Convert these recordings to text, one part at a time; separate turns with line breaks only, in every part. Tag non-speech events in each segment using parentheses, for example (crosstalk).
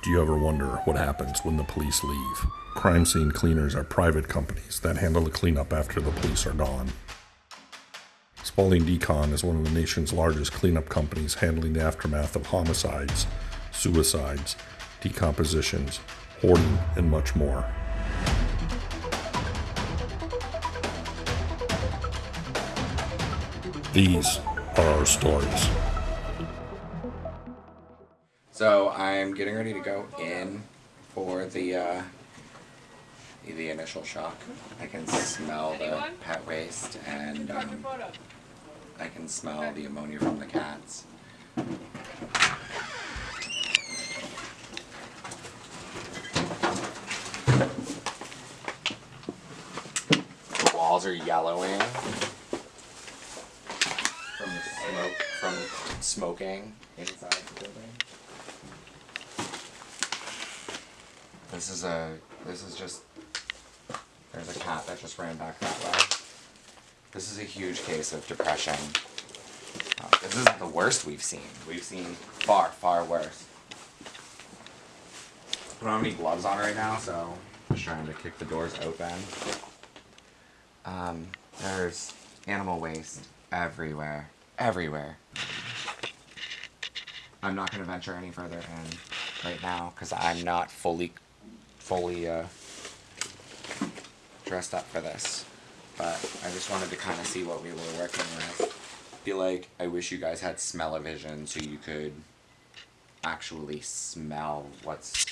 Do you ever wonder what happens when the police leave? Crime scene cleaners are private companies that handle the cleanup after the police are gone. Spalding Decon is one of the nation's largest cleanup companies handling the aftermath of homicides, suicides, decompositions, hoarding, and much more. These are our stories.
I'm getting ready to go in for the uh, the initial shock. I can smell the pet waste and um, I can smell the ammonia from the cats. The walls are yellowing from the smoke from smoking inside the building. This is a this is just there's a cat that just ran back that way. This is a huge case of depression. Uh, this isn't the worst we've seen. We've seen far, far worse. I don't have any gloves on right now, so just trying to kick the doors open. Um, there's animal waste everywhere. Everywhere. I'm not going to venture any further in right now because I'm not fully, fully uh, dressed up for this. But I just wanted to kind of see what we were working with. feel like I wish you guys had smell-o-vision so you could actually smell what's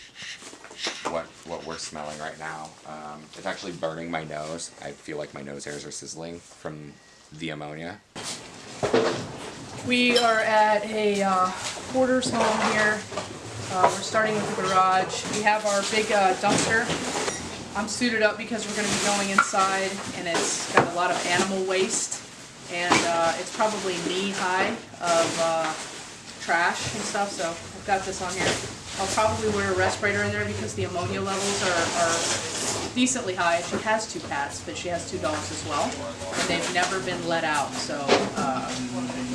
what what we're smelling right now. Um, it's actually burning my nose. I feel like my nose hairs are sizzling from the ammonia.
We are at a uh, hoarder's home here. Uh, we're starting with the garage. We have our big uh, dumpster. I'm suited up because we're going to be going inside and it's got a lot of animal waste and uh, it's probably knee high of uh, trash and stuff so I've got this on here. I'll probably wear a respirator in there because the ammonia levels are, are decently high. She has two cats, but she has two dogs as well, and they've never been let out. So uh,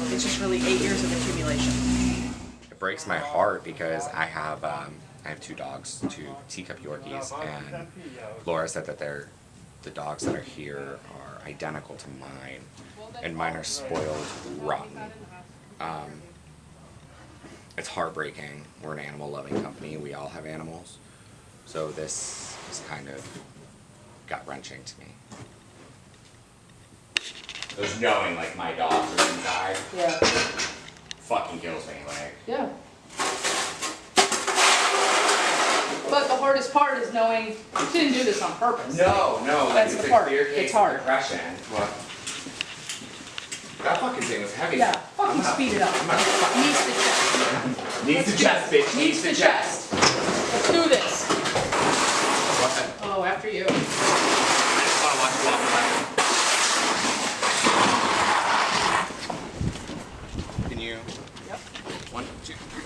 it's just really eight years of accumulation.
Breaks my heart because I have um, I have two dogs, two teacup Yorkies, and Laura said that they're the dogs that are here are identical to mine, and mine are spoiled rotten. Um, it's heartbreaking. We're an animal loving company. We all have animals. So this is kind of gut wrenching to me. Just knowing like my dogs are inside
Yeah.
Fucking kills me. Like
Yeah. But the hardest part is knowing you didn't do this on purpose.
no, no,
That's the part. It's hard.
depression. What? That fucking thing was heavy.
Yeah,
I'm
fucking
not-
speed it up.
I'm not fucking-
Needs the chest.
Needs the chest, bitch.
Needs the chest. Let's do this.
What?
Oh, after you.
I just wanna watch you walk away. Can you?
Yep.
One, two, three.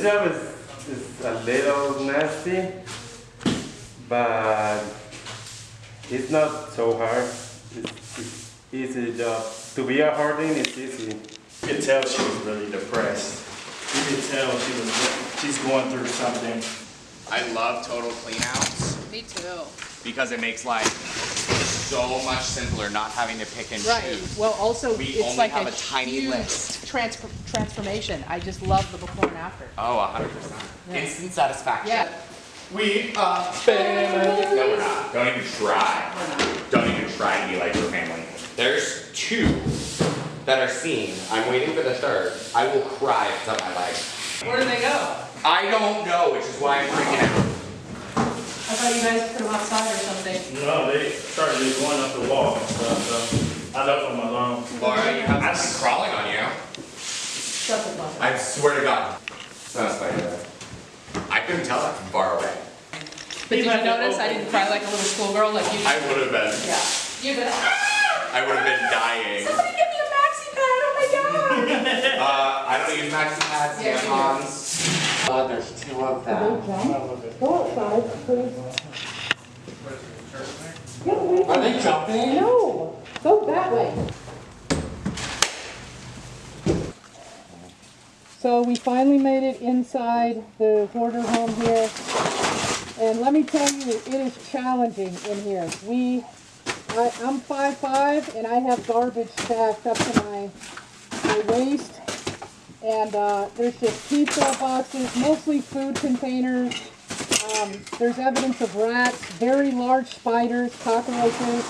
This job is, is a little nasty, but it's not so hard. It's, it's easy job. To be a harding is easy.
You could tell she was really depressed. You could tell she was, she's going through something.
I love total cleanouts
Me too.
because it makes life so much simpler not having to pick and
Right.
choose.
Well, also,
We
it's
only
like
have
a
a tiny
huge
list.
trans- transformation. I just love the before and after.
Oh, 100%. Instant satisfaction.
Yeah.
We are family. No, we're not. Don't even try. Don't even try to be like your family. There's two that are seen. I'm waiting for the third. I will cry if it's up my life.
Where do they go?
I don't know, which is why I'm freaking out.
I thought you guys put them outside or something.
No, they started just going up the wall and stuff, so I left them alone.
Laura, you have something crawling on you.
Shut the fuck up.
I swear to God. It's not a spider. I couldn't tell that from far away.
But did you
left it
notice I didn't cry like a little schoolgirl like you?
I would have been.
Yeah. You've been.
I would have been dying.
Somebody give me a maxi pad! Oh my god! (laughs)
Uh, I don't use maxi pads,
Yeah, you do.
tampons. Uh, there's two of them.
Go outside, please.
Are they jumping?
No, go that way.
So we finally made it inside the hoarder home here. And let me tell you, it is challenging in here. We, I, I'm five five and I have garbage stacked up to my, my waist. And, uh, there's just pizza boxes, mostly food containers. Um, there's evidence of rats, very large spiders, cockroaches.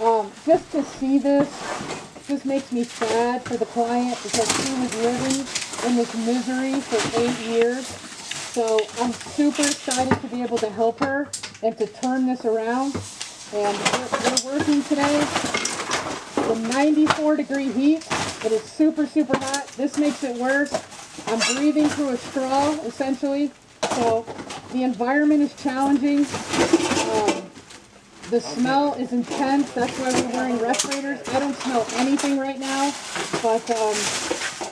Um, just to see this, just makes me sad for the client because she was living in this misery for eight years. So I'm super excited to be able to help her and to turn this around. And we're, we're working today in 94 degree heat. It is super, super hot. This makes it worse. I'm breathing through a straw, essentially. So the environment is challenging. Um, the smell is intense. That's why we're wearing respirators. I don't smell anything right now, but um,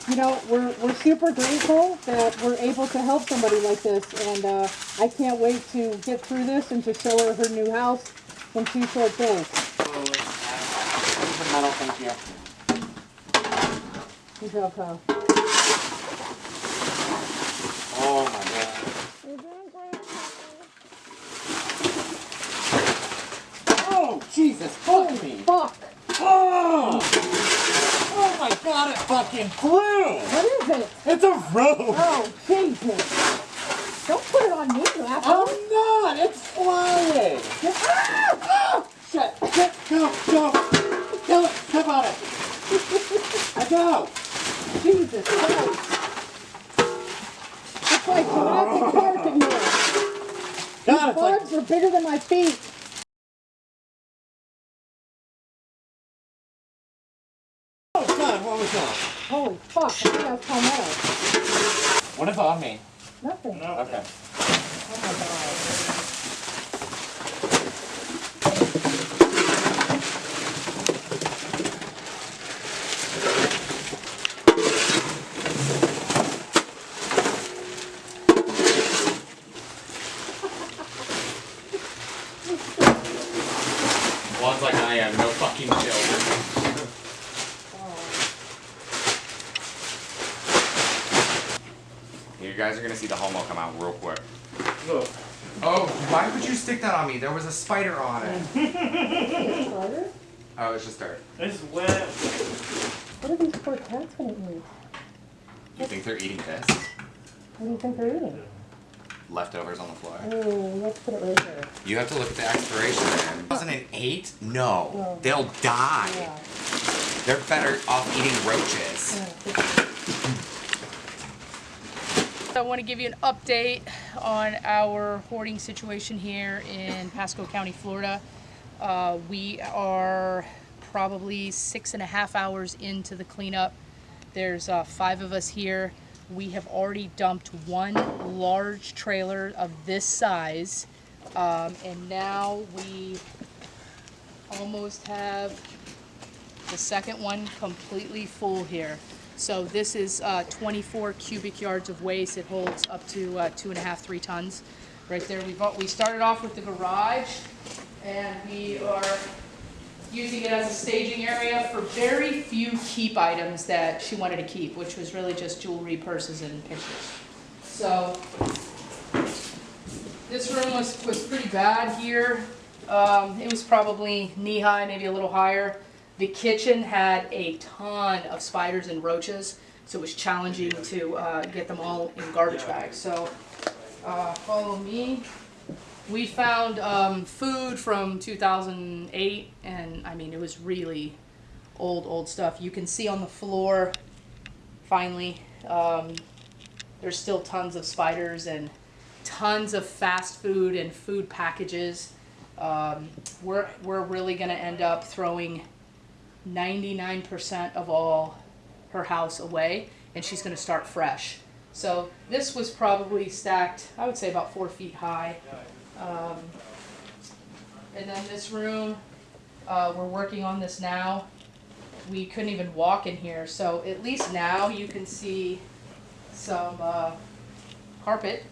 you know we're we're super grateful that we're able to help somebody like this, and uh, I can't wait to get through this and to show her her new house in two short days.
metal, thank you.
Good job, Kyle.
Oh my god. Oh, Jesus, fuck me.
Fuck!
Oh! Oh my god, it fucking flew!
What is it?
It's a rope!
Oh, Jesus! Don't put it on me, you asshole!
I'm not! It's flying!
Ah!
Oh, shit! Shit! Go! Go! Go! Step on it! I go!
Jesus Christ! It's like Jurassic Park in here.
God, it's like
Bugs are bigger than my feet.
Oh god, what was that?
Holy fuck! I think that was palmetto.
What is on me?
Nothing.
Okay.
Oh my god.
One's like I am, no fucking chill. You guys are gonna see the homo come out real quick.
Look,
Oh, why would you stick that on me? There was a spider on it.
Spider? (laughs)
Oh, it's just dirt.
it's wet.
What are these poor cats gonna eat?
You think they're eating this?
What do you think they're eating?
Leftovers on the floor.
Oh, let's put it right there.
You have to look at the expiration man. 2008? No.
No.
They'll die.
Yeah.
They're better off eating roaches.
I want to give you an update on our hoarding situation here in Pasco County, Florida. Uh, we are probably six and a half hours into the cleanup. There's uh, five of us here. We have already dumped one large trailer of this size, um, and now we almost have the second one completely full here. So this is uh, 24 cubic yards of waste. It holds up to uh, two and a half, three tons. Right there, we we started off with the garage, and we are using it as a staging area for very few keep items that she wanted to keep, which was really just jewelry, purses, and pictures. So this room was, was pretty bad here. Um, it was probably knee-high, maybe a little higher. The kitchen had a ton of spiders and roaches, so it was challenging to uh, get them all in garbage bags. So uh, follow me. We found um, food from 2008, and I mean, it was really old, old stuff. You can see on the floor, finally, um, there's still tons of spiders and tons of fast food and food packages. Um, we're, we're really gonna end up throwing 99% of all her house away and she's gonna start fresh. So this was probably stacked, I would say about four feet high. Um, and then this room, uh, we're working on this now. We couldn't even walk in here, so at least now you can see some, uh, carpet.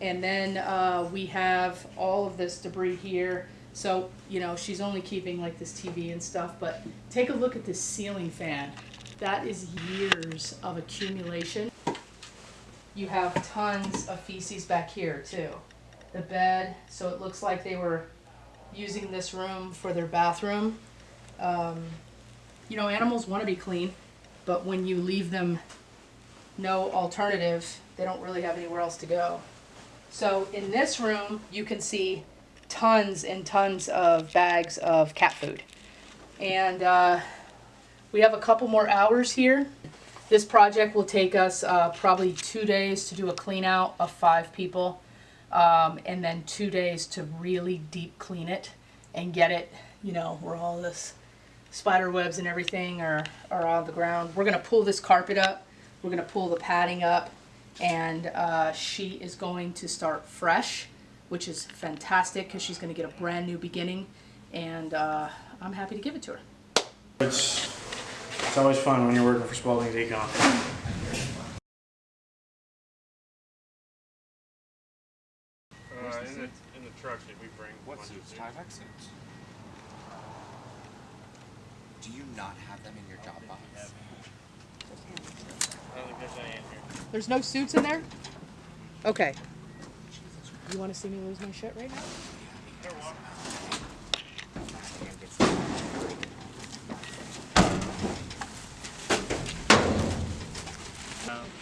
And then, uh, we have all of this debris here. So, you know, she's only keeping like this TV and stuff, but take a look at this ceiling fan. That is years of accumulation. you have tons of feces back here too. The bed, so it looks like they were using this room for their bathroom. Um, you know, animals want to be clean, but when you leave them no alternative, they don't really have anywhere else to go. So in this room, you can see tons and tons of bags of cat food. And uh, we have a couple more hours here. This project will take us uh, probably two days to do a clean out of five people. Um, and then two days to really deep clean it and get it, you know, where all this spider webs and everything are, are on the ground. We're gonna pull this carpet up, we're gonna pull the padding up, and uh, she is going to start fresh, which is fantastic because she's gonna get a brand new beginning, and uh, I'm happy to give it to her.
It's, it's always fun when you're working for Spalding Decon. Uh, in the, in the truck that we bring.
What suits? Tyvek suits. Do you not have them in your job box?
I don't think there's any in here.
There's no suits in there? Okay. You wanna see me lose my shit right now?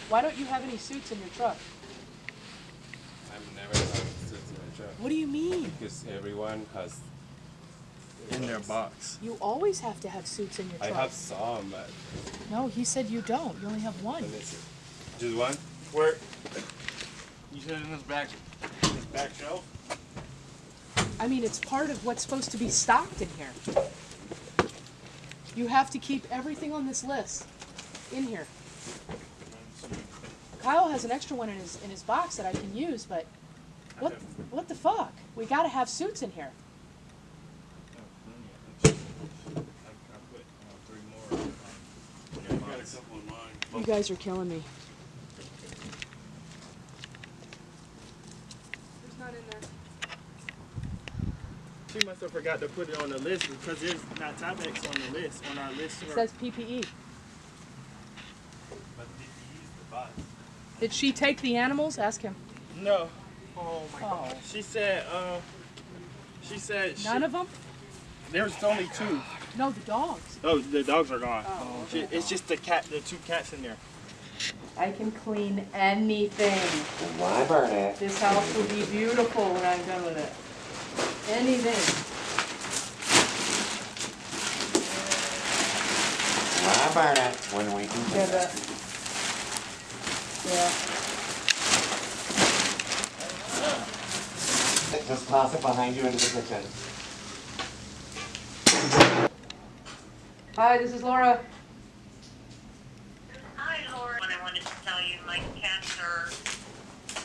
Why don't you have any suits in your truck?
I've never had suits in my truck
What do you mean?
because everyone has.
In their box.
You always have to have suits in your
I have some, but
No, he said you don't. You only have one.
let. Just one.
Where? You said in this back, this back shelf?
I mean, it's part of what's supposed to be stocked in here. You have to keep everything on this list in here. Kyle has an extra one in his in his box that I can use, but what what the fuck? We gotta have suits in here.
I, I put three more. Yeah, I got a couple of mine.
You guys are killing me. There's not in there.
She must have forgot to put it on the list because there's not Tyvek's on the list, on our list.
It says PPE.
But did you the box?
Did she take the animals? Ask him.
No. Oh my
Oh.
god. She said, uh, she said she,
None of them?
there's only two.
No, the dogs.
Oh, the dogs are gone.
Oh,
She- it's just the cat, the two cats in there.
I can clean anything.
Why burn it?
This house will be beautiful when I'm done with it. Anything.
Why burn it when we can
Yeah, that. Yeah.
Just toss it behind you into the kitchen.
Hi, this is Laura.
Hi, Laura. What I wanted to tell you, my cats are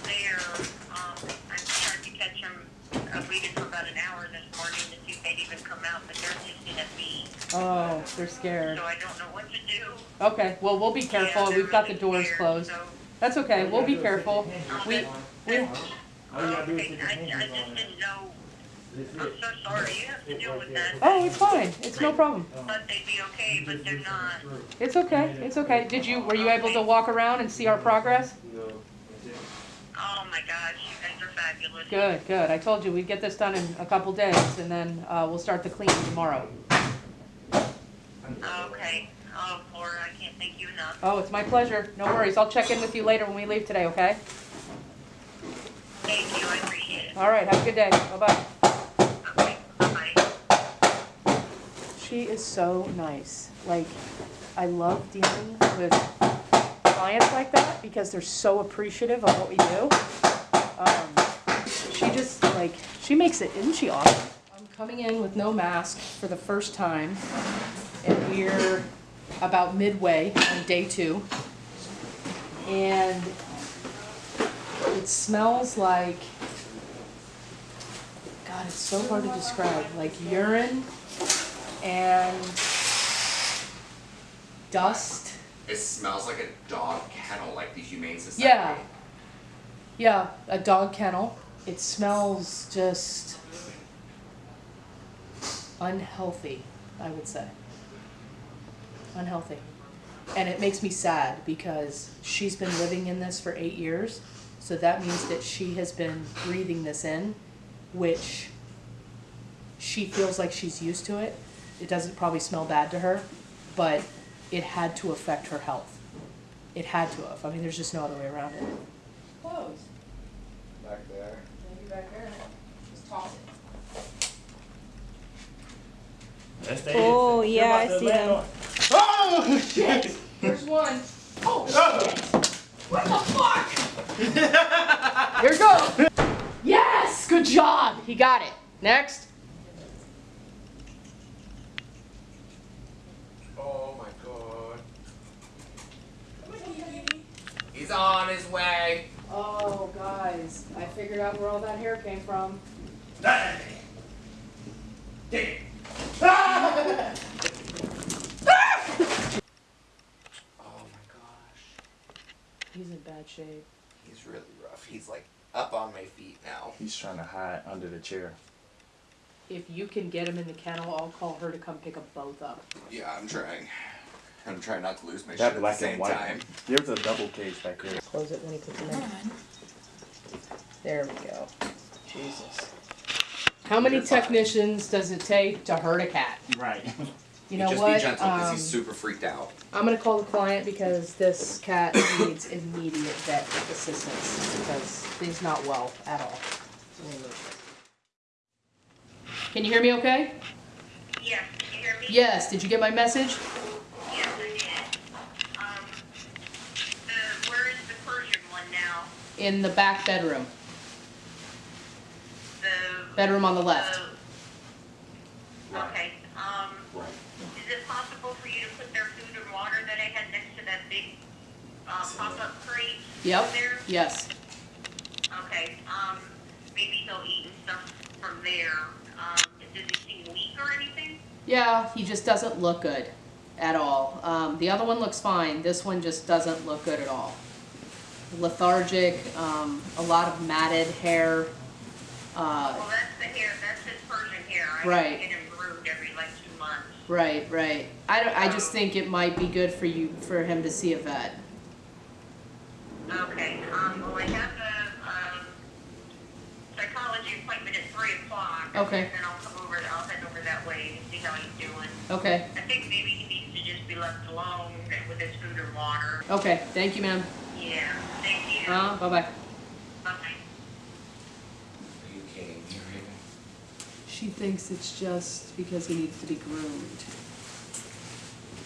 there. Um, I tried to catch them. I waited for about an hour this morning to see if they'd even come out, but they're hissing at me.
Oh, they're scared.
So I don't know what to do.
Okay, well, we'll be careful.
Yeah,
We've got the doors
scared,
closed.
So,
That's okay. We'll be careful. We, we,
okay, I, I just didn't know. I'm so sorry. You have to deal with that.
oh, it's fine. It's no problem.
Thought they'd be okay, but they're not.
It's okay. It's okay. Did you, were you able to walk around and see our progress? No.
Oh my gosh, you guys are fabulous.
Good, good. I told you we'd get this done in a couple days and then, uh, we'll start the cleaning tomorrow.
Okay. Oh, Laura, I can't thank you enough.
Oh, it's my pleasure. No worries. I'll check in with you later when we leave today, okay?
Thank you. I appreciate it.
All right, have a good day. Bye-bye.
Okay. Bye.
She is so nice. Like, I love dealing with clients like that because they're so appreciative of what we do. Um, she just, like, she makes it, isn't she awesome? I'm coming in with no mask for the first time, and we're about midway on day two. And it smells like, God, it's so hard to describe, like urine and dust.
It smells like a dog kennel, like the Humane Society.
Yeah. Yeah, a dog kennel. It smells just unhealthy, I would say. Unhealthy. And it makes me sad because she's been living in this for eight years. So that means that she has been breathing this in, which she feels like she's used to it. It doesn't probably smell bad to her, but it had to affect her health. It had to have. I mean, there's just no other way around it. Close.
Back there.
Maybe back there. Just toss it.
Oh, yeah, I see them.
Oh, shit!
There's one. Oh, oh. shit! What the fuck? (laughs) Here it goes. Yes! Good job. He got it. Next.
Oh my god. He's on his way.
Oh, guys. I figured out where all that hair came from.
Oh my gosh.
He's in bad shape.
He's really rough. He's like up on my feet now.
He's trying to hide under the chair.
If you can get him in the kennel, I'll call her to come pick them both up.
Yeah, I'm trying. I'm trying not to lose my
That
shit at the same
and white.
time.
There's a double cage back there.
Close it when he puts them in. There we go. Jesus. How many technicians does it take to hurt a cat?
Right. (laughs)
You know
just
what?
be gentle because
Um,
he's super freaked out.
I'm gonna call the client because this cat needs immediate vet assistance because he's not well at all. Can you hear me okay?
Yes, can you hear me?
Yes, did you get my message?
Yes, I did. Um, the, where is the Persian one now?
In the back bedroom,
The.
bedroom on the left.
the- Okay, um,
Right.
is it possible for you to put their food and water that I had next to that big, pop-up?
Yep,
There?
yes.
Okay, um, maybe he'll eat and stuff from there. Um, does he seem weak or anything?
Yeah, he just doesn't look good at all. Um, the other one looks fine. This one just doesn't look good at all. Lethargic, um, a lot of matted hair. Uh,
Well, that's the hair, that's his Persian hair. I
Right.
get him groomed every like two months.
right, right. I, don't, I just think it might be good for you for him to see a vet.
Okay, um, well, I have a, um, psychology appointment at three o'clock.
Okay.
And then I'll come over, I'll head over that way and see how he's doing.
Okay,
I think maybe he needs to just be left alone with his food and water.
okay. Thank you, ma'am.
Yeah, thank you.
Uh, bye bye.
Bye.
Are you kidding me, Raven?
She thinks it's just because he needs to be groomed.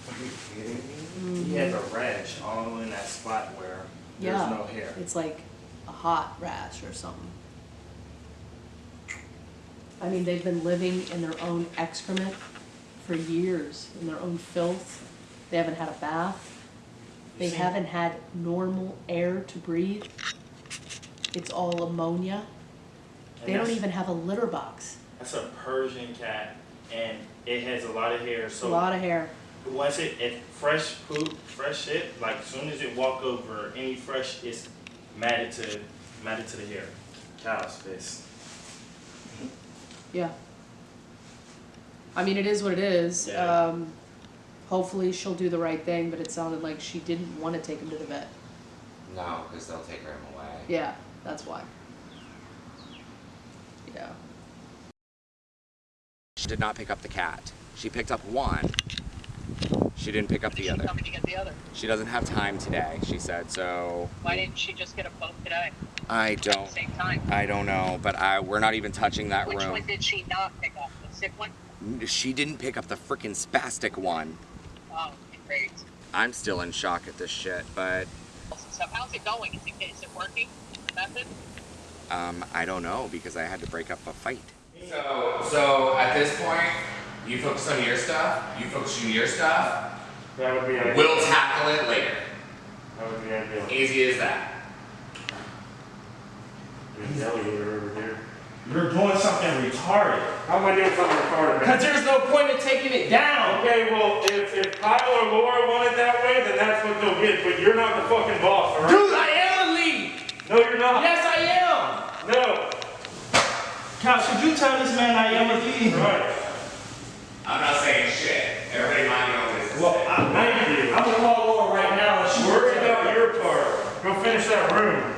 Are you kidding me?
He has a rash all in that spot where there's
Yeah.
no hair.
It's like a hot rash or something. I mean, they've been living in their own excrement for years, in their own filth. They haven't had a bath. They haven't had normal air to breathe. It's all ammonia. They don't even have a litter box.
That's a Persian cat, and it has a lot of hair. So a
lot of hair.
Once it, if fresh poop, fresh shit, like as soon as it walk over any fresh, it's matted to matted to the hair. Cow's face.
Yeah. I mean, it is what it is.
Yeah.
Um, hopefully she'll do the right thing, but it sounded like she didn't want to take him to the vet.
No, because they'll take him away.
Yeah, that's why. Yeah.
She did not pick up the cat. She picked up one. She didn't pick up the other.
coming to get the other?
She doesn't have time today, she said, so
Why didn't she just get them both today
I
at the
don't
same time?
I don't know, but I we're not even touching that
Which
room.
one did she not pick up? The sick one?
She didn't pick up the freaking spastic one.
Oh, great.
I'm still in shock at this shit, but
So how's it going? Is it, is it working? The method?
um, I don't know because I had to break up a fight. So, so at this point, you focus on your stuff. You focus on your stuff.
That would be ideal.
We'll tackle it later.
That would be ideal.
Easy as that.
There's an over there.
You're doing something retarded.
How am I doing something retarded.
Cause there's no point in taking it down.
Okay, well, if, if Kyle or Laura want it that way, then that's what they'll get, but you're not the fucking boss, alright?
Dude, I am the lead.
No, you're not.
Yes, I am.
No.
Kyle, should you tell this man I am a lead?
Right.
I'm not saying shit. Everybody mind your own business.
Well, I,
Thank you.
I'm gonna call Laura right now. Worried about your part. Go finish that room.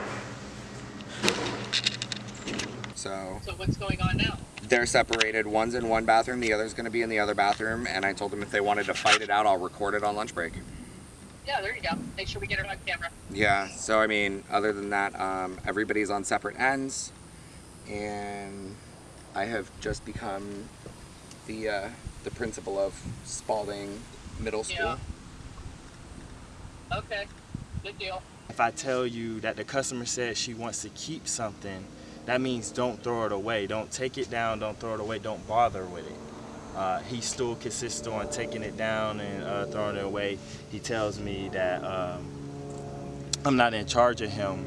So
So what's going on now?
they're separated. One's in one bathroom, the other's going to be in the other bathroom. And I told them if they wanted to fight it out, I'll record it on lunch break.
Yeah, there you go. Make sure we get it on camera.
Yeah. So I mean, other than that, um, everybody's on separate ends, and I have just become the uh, the principal of Spalding Middle School.
Yeah. Okay. Good deal.
If I tell you that the customer said she wants to keep something, that means don't throw it away. Don't take it down. Don't throw it away. Don't bother with it. Uh, he still consists on taking it down and uh, throwing it away. He tells me that um, I'm not in charge of him,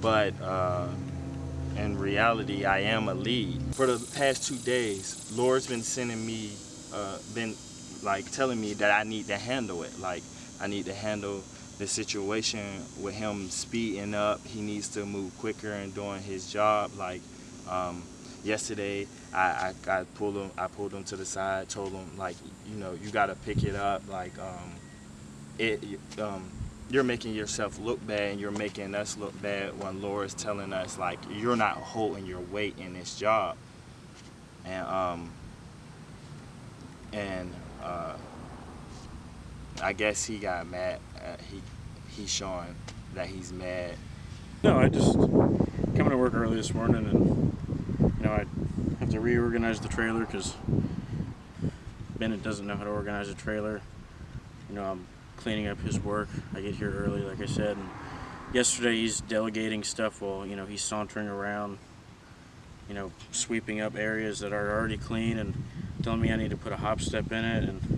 but uh, in reality, I am a lead. For the past two days, Laura's been sending me, uh, been like telling me that I need to handle it. Like I need to handle the situation with him speeding up. He needs to move quicker and doing his job. Like um, yesterday, I, I, I pulled him. I pulled him to the side. Told him like, you know, you got to pick it up. Like um, it. Um, you're making yourself look bad and you're making us look bad when Laura's telling us like you're not holding your weight in this job. And um and uh I guess he got mad. Uh, he he's showing that he's mad.
No, I just coming to work early this morning, and you know I have to reorganize the trailer because Bennett doesn't know how to organize a trailer. You know, I'm cleaning up his work. I get here early, like I said, and yesterday he's delegating stuff while you know he's sauntering around. You know, sweeping up areas that are already clean and telling me I need to put a hop step in it and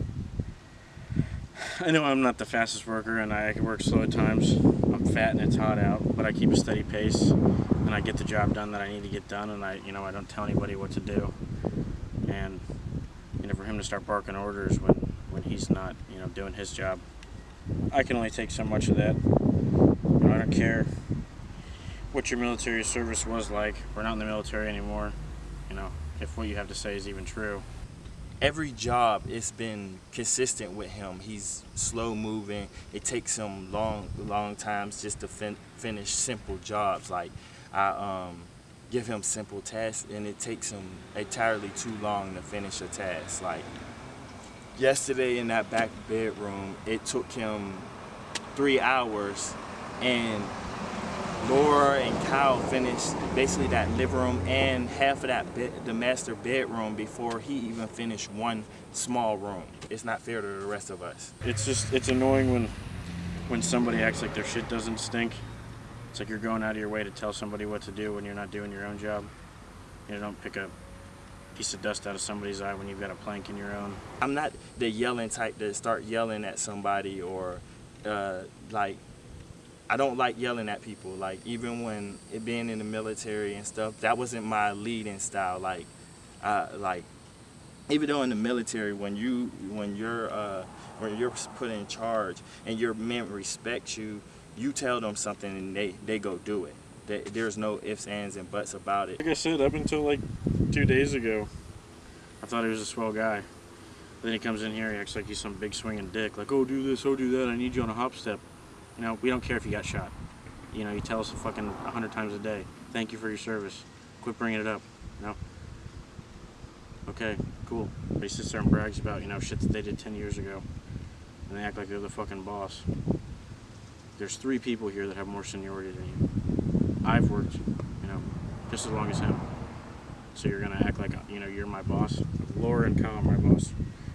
I know I'm not the fastest worker and I can work slow at times. I'm fat and it's hot out, but I keep a steady pace and I get the job done that I need to get done and I, you know, I don't tell anybody what to do. And, you know, for him to start barking orders when, when he's not, you know, doing his job, I can only take so much of that. I don't care what your military service was like. We're not in the military anymore. You know, if what you have to say is even true.
every job it's been consistent with him he's slow moving it takes him long long times just to fin- finish simple jobs like i um, give him simple tasks and it takes him entirely too long to finish a task like yesterday in that back bedroom it took him three hours and Laura and Kyle finished basically that living room and half of that the master bedroom before he even finished one small room. It's not fair to the rest of us.
It's just it's annoying when when somebody acts like their shit doesn't stink. It's like you're going out of your way to tell somebody what to do when you're not doing your own job. You don't pick a piece of dust out of somebody's eye when you've got a plank in your own.
I'm not the yelling type to start yelling at somebody or uh, like I don't like yelling at people. Like even when it being in the military and stuff, that wasn't my leading style. Like, uh, like even though in the military, when you when you're uh, when you're put in charge and your men respect you, you tell them something and they they go do it. There- There's no ifs, ands, and buts about it.
Like I said, up until like two days ago, I thought he was a swell guy. Then he comes in here, he acts like he's some big swinging dick. Like, oh, do this, oh, do that. I need you on a hop step. You know, we don't care if you got shot. You know, you tell us a fucking a hundred times a day. Thank you for your service. Quit bringing it up. You know. Okay, cool. But he sits there and brags about you know shit that they did ten years ago, and they act like they're the fucking boss. There's three people here that have more seniority than you. I've worked, you know, just as long as him. So you're gonna act like you know you're my boss. Laura and Kyle are my boss.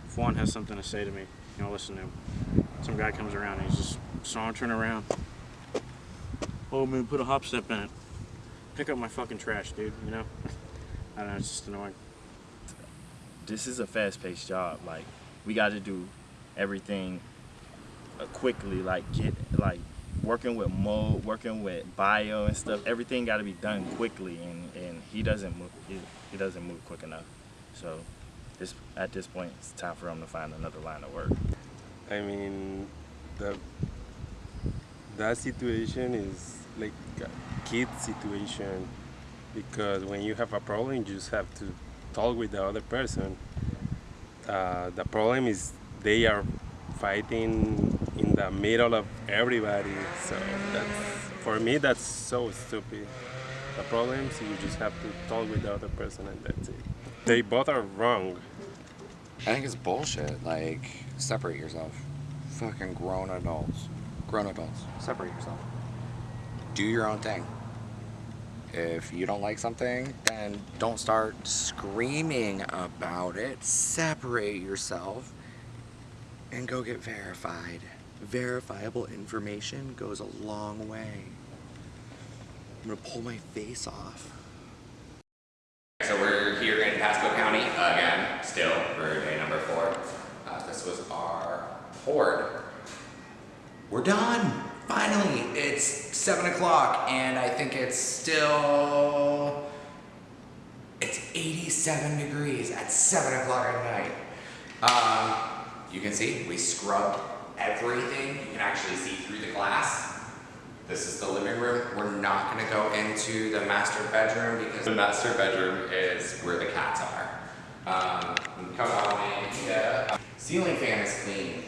If one has something to say to me, you know, listen to him. Some guy comes around and he's just sauntering around. Oh man, put a hop step in it. Pick up my fucking trash, dude. You know. (laughs) I don't know. It's just annoying.
this is a fast-paced job. Like we got to do everything quickly. Like get like working with mode, working with bio and stuff. Everything got to be done quickly, and and he doesn't move. He, he doesn't move quick enough. So this at this point, it's time for him to find another line of work.
I mean, the that situation is like a kid situation because when you have a problem, you just have to talk with the other person. Uh, the problem is they are fighting in the middle of everybody. So that's for me that's so stupid. The problem is you just have to talk with the other person and that's it. They both are wrong.
I think it's bullshit. Like, separate yourself. Fucking grown adults. Grown adults. Separate yourself. Do your own thing. If you don't like something, then don't start screaming about it. Separate yourself and go get verified. Verifiable information goes a long way. I'm gonna pull my face off. So we're here in Pasco County again, still for day number four. Uh, this was our horde. We're done. Finally, it's seven o'clock, and I think it's still it's 87 degrees at seven o'clock at night. Um, you can see we scrubbed everything. You can actually see through the glass. This is the living room. We're not gonna go into the master bedroom because the master bedroom is where the cats are. Um, come on in here. Ceiling fan is clean.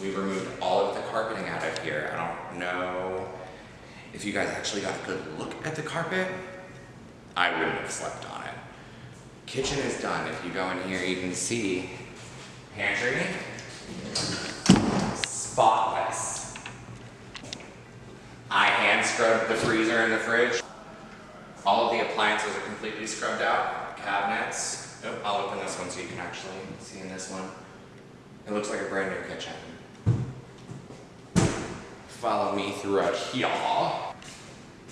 We removed all of the carpeting out of here. I don't know if you guys actually got a good look at the carpet. I wouldn't have slept on it. Kitchen is done. If you go in here, you can see pantry, spotless. I hand scrubbed the freezer and the fridge. All of the appliances are completely scrubbed out. Cabinets. Oh, I'll open this one so you can actually see in this one. It looks like a brand new kitchen. Follow me throughout here.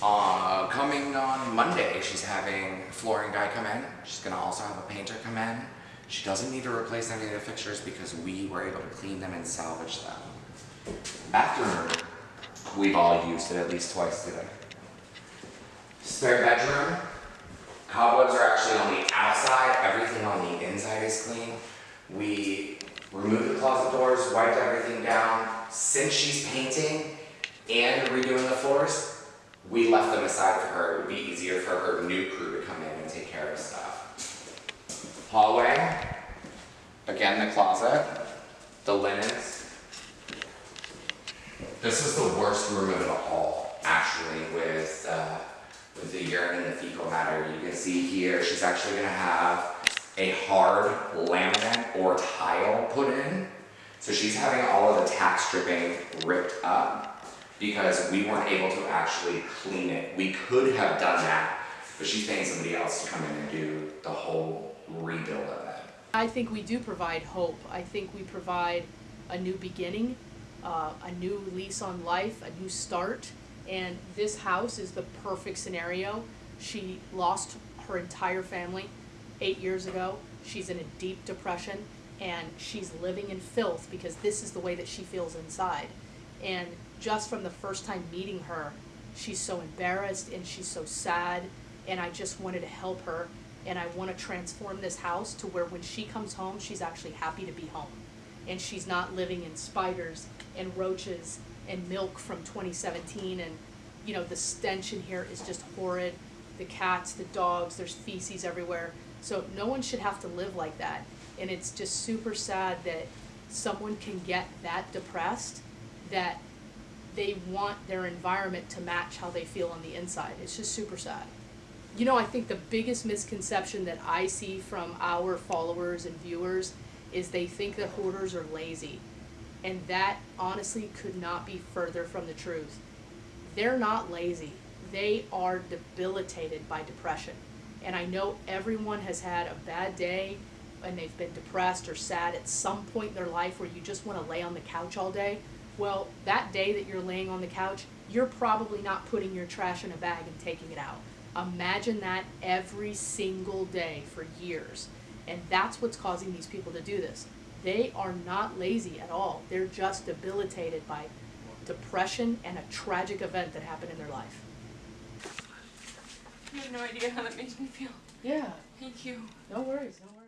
Uh, coming on Monday, she's having a flooring guy come in. She's gonna also have a painter come in. She doesn't need to replace any of the fixtures because we were able to clean them and salvage them. Bathroom, we've all used it at least twice today. Spare bedroom, cobwebs are actually on the outside, everything on the inside is clean. We removed the closet doors, wiped everything down. Since she's painting and redoing the floors, we left them aside for her. It would be easier for her new crew to come in and take care of stuff. Hallway, again the closet, the linens. This is the worst room of it all, actually, with uh, with the urine and the fecal matter. You can see here, she's actually gonna have a hard laminate or tile put in. So she's having all of the tack stripping ripped up because we weren't able to actually clean it. We could have done that, but she's paying somebody else to come in and do the whole rebuild of it.
I think we do provide hope. I think we provide a new beginning, uh, a new lease on life, a new start. And this house is the perfect scenario. She lost her entire family eight years ago. She's in a deep depression and she's living in filth because this is the way that she feels inside. And just from the first time meeting her, she's so embarrassed and she's so sad. And I just wanted to help her. And I want to transform this house to where when she comes home, she's actually happy to be home. And she's not living in spiders and roaches and milk from 2017. And, you know, the stench in here is just horrid. The cats, the dogs, there's feces everywhere. So no one should have to live like that. And it's just super sad that someone can get that depressed that they want their environment to match how they feel on the inside. It's just super sad. You know, I think the biggest misconception that I see from our followers and viewers is they think that hoarders are lazy. And that honestly could not be further from the truth. They're not lazy. They are debilitated by depression. And I know everyone has had a bad day and they've been depressed or sad at some point in their life where you just want to lay on the couch all day. Well, that day that you're laying on the couch, you're probably not putting your trash in a bag and taking it out. Imagine that every single day for years. And that's what's causing these people to do this. They are not lazy at all. They're just debilitated by depression and a tragic event that happened in their life.
You have no idea how that makes me feel.
Yeah.
Thank you.
No worries, no worries.